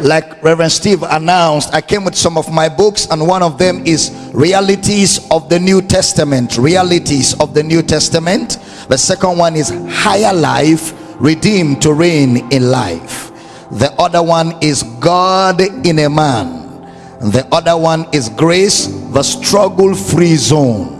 like Reverend Steve announced, I came with some of my books, and one of them is Realities of the New Testament. Realities of the New Testament. The second one is Higher Life, Redeemed to Reign in Life. The other one is God in a Man. The other one is Grace, the Struggle Free Zone.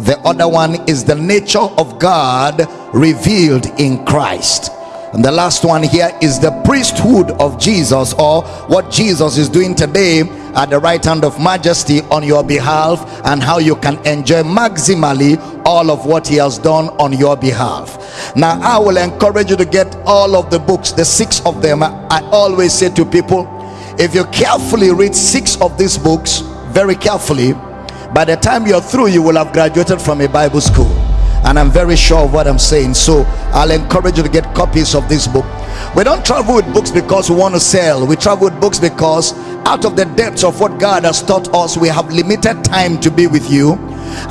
The other one is the nature of God revealed in Christ and the last one here is the priesthood of Jesus or what Jesus is doing today at the right hand of majesty on your behalf and how you can enjoy maximally all of what he has done on your behalf. Now i will encourage you to get all of the books. The six of them i always say to people if you carefully read six of these books very carefully by the time you're through you will have graduated from a bible school and i'm very sure of what i'm saying. So i'll encourage you to get copies of this book. We don't travel with books because we want to sell. We travel with books because out of the depths of what god has taught us we have limited time to be with you.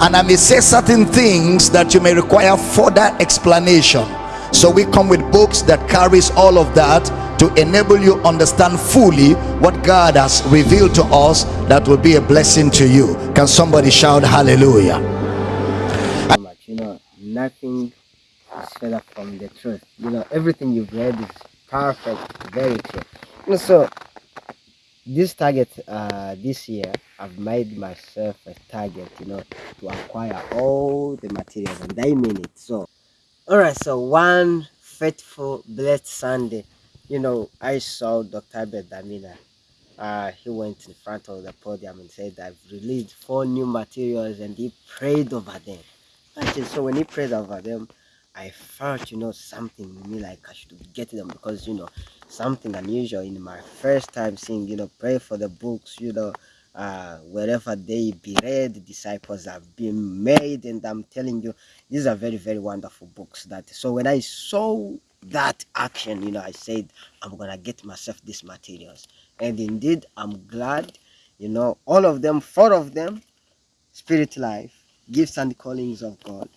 And i may say certain things that you may require further explanation. So we come with books that carries all of that to enable you understand fully what god has revealed to us that will be a blessing to you. Can somebody shout hallelujah you know nothing is further from the truth. You know, everything you've read is perfect, very true. You know, so this target uh, this year, I've made myself a target, you know, to acquire all the materials, and I mean it. So, all right, so one faithful, blessed Sunday, you know, I saw Dr. Abel Damina. Uh, he went in front of the podium and said, I've released four new materials, and he prayed over them. So when he prayed over them, I felt, you know, something in me like I should get them because, you know, something unusual in my first time seeing, you know, pray for the books, you know, uh, wherever they be read, disciples have been made. And I'm telling you, these are very, very wonderful books. That So when I saw that action, you know, I said, I'm going to get myself these materials. And indeed, I'm glad, you know, all of them, four of them, Spirit Life, gifts and callings of God,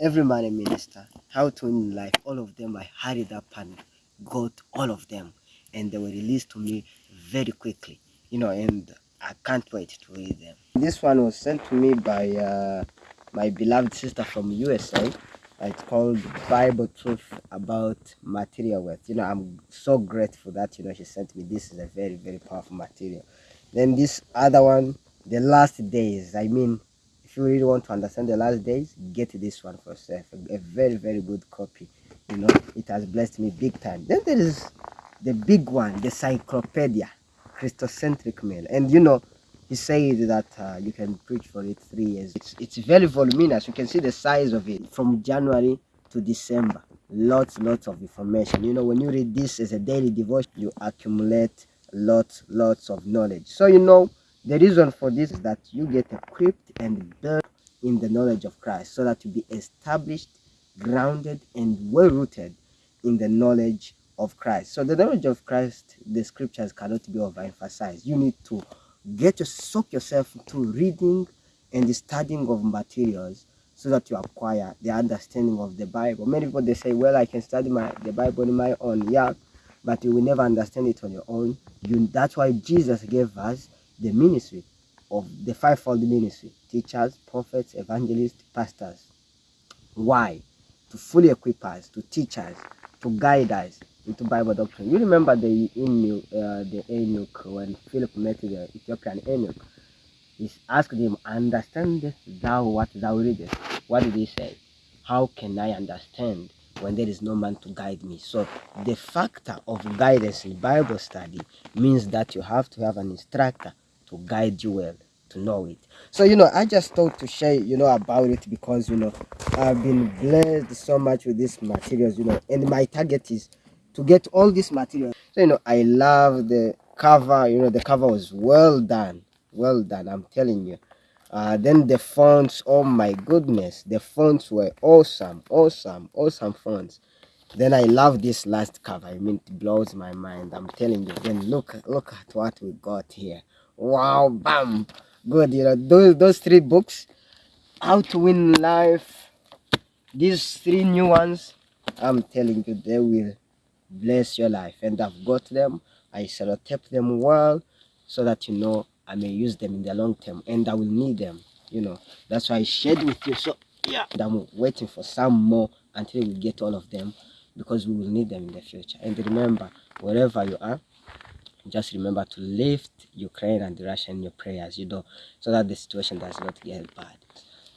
every man a minister, how to win life, all of them I hurried up and got all of them and they were released to me very quickly, you know, and I can't wait to read them. This one was sent to me by uh, my beloved sister from USA. It's called Bible Truth About Material Wealth. You know, I'm so grateful that, you know, she sent me. This is a very, very powerful material. Then this other one, The Last Days. I mean, if you really want to understand the last days get this one for yourself. A, a very very good copy. You know it has blessed me big time. Then there is the big one the cyclopedia christocentric meal. And you know he said that uh, you can preach for it three years. It's it's very voluminous. You can see the size of it from january to december. Lots lots of information. You know when you read this as a daily devotion you accumulate lots lots of knowledge. So you know the reason for this is that you get equipped and built in the knowledge of Christ so that you be established, grounded, and well rooted in the knowledge of Christ. So the knowledge of Christ, the scriptures cannot be overemphasized. You need to get to soak yourself into reading and the studying of materials so that you acquire the understanding of the Bible. Many people they say, Well, I can study my the Bible on my own. Yeah, but you will never understand it on your own. You that's why Jesus gave us the ministry of the fivefold ministry teachers, prophets, evangelists, pastors. Why? To fully equip us, to teach us, to guide us into Bible doctrine. You remember the eunuch, uh, the when Philip met the Ethiopian eunuch. He asked him, Understand thou what thou readest? What did he say? How can I understand when there is no man to guide me? So the factor of guidance in Bible study means that you have to have an instructor to guide you well to know it. So you know i just thought to share you know about it because you know i've been blessed so much with these materials you know and my target is to get all these materials. So you know i love the cover you know the cover was well done well done i'm telling you. Uh, then the fonts oh my goodness the fonts were awesome awesome awesome fonts. Then i love this last cover. I mean it blows my mind i'm telling you. Then look look at what we got here wow bam good you know those those three books how to win life these three new ones i'm telling you they will bless your life and I've got them. I sellotape them well so that you know I may use them in the long term and I will need them. You know, that's why I shared with you. So yeah, and I'm waiting for some more until we get all of them because we will need them in the future. And remember, wherever you are, just remember to lift Ukraine and Russia in your prayers, you know, so that the situation does not get bad.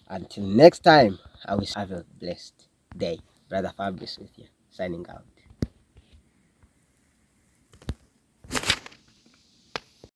Until next time, I wish have a blessed day. Brother Fabrice with you, signing out.